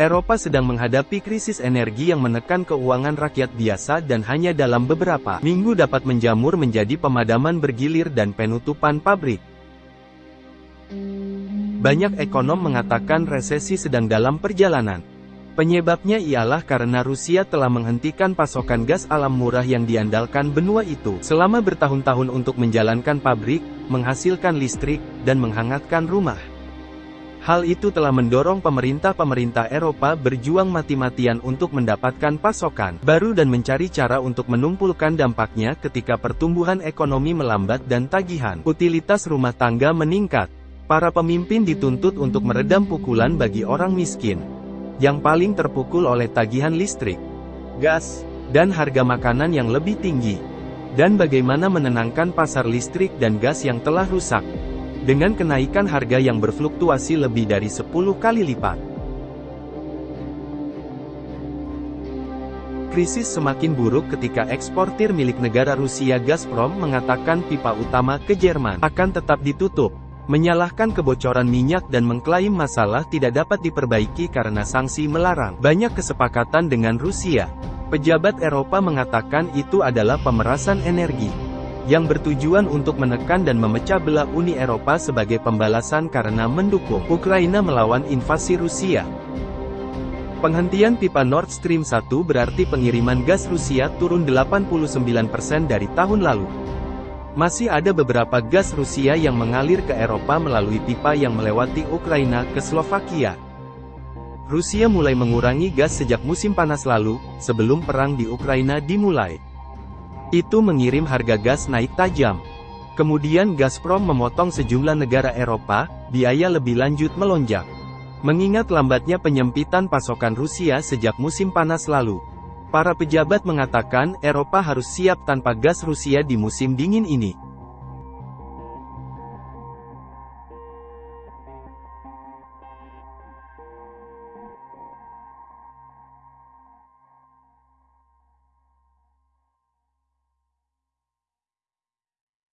Eropa sedang menghadapi krisis energi yang menekan keuangan rakyat biasa dan hanya dalam beberapa minggu dapat menjamur menjadi pemadaman bergilir dan penutupan pabrik. Banyak ekonom mengatakan resesi sedang dalam perjalanan. Penyebabnya ialah karena Rusia telah menghentikan pasokan gas alam murah yang diandalkan benua itu selama bertahun-tahun untuk menjalankan pabrik, menghasilkan listrik, dan menghangatkan rumah. Hal itu telah mendorong pemerintah-pemerintah Eropa berjuang mati-matian untuk mendapatkan pasokan baru dan mencari cara untuk menumpulkan dampaknya ketika pertumbuhan ekonomi melambat dan tagihan utilitas rumah tangga meningkat. Para pemimpin dituntut untuk meredam pukulan bagi orang miskin, yang paling terpukul oleh tagihan listrik, gas, dan harga makanan yang lebih tinggi. Dan bagaimana menenangkan pasar listrik dan gas yang telah rusak. Dengan kenaikan harga yang berfluktuasi lebih dari 10 kali lipat. Krisis semakin buruk ketika eksportir milik negara Rusia Gazprom mengatakan pipa utama ke Jerman akan tetap ditutup menyalahkan kebocoran minyak dan mengklaim masalah tidak dapat diperbaiki karena sanksi melarang. Banyak kesepakatan dengan Rusia. Pejabat Eropa mengatakan itu adalah pemerasan energi yang bertujuan untuk menekan dan memecah belah Uni Eropa sebagai pembalasan karena mendukung Ukraina melawan invasi Rusia. Penghentian pipa Nord Stream 1 berarti pengiriman gas Rusia turun 89% dari tahun lalu. Masih ada beberapa gas Rusia yang mengalir ke Eropa melalui pipa yang melewati Ukraina ke Slovakia. Rusia mulai mengurangi gas sejak musim panas lalu, sebelum perang di Ukraina dimulai. Itu mengirim harga gas naik tajam. Kemudian Gazprom memotong sejumlah negara Eropa, biaya lebih lanjut melonjak. Mengingat lambatnya penyempitan pasokan Rusia sejak musim panas lalu. Para pejabat mengatakan Eropa harus siap tanpa gas Rusia di musim dingin ini.